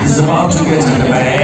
He's about to get in the bag.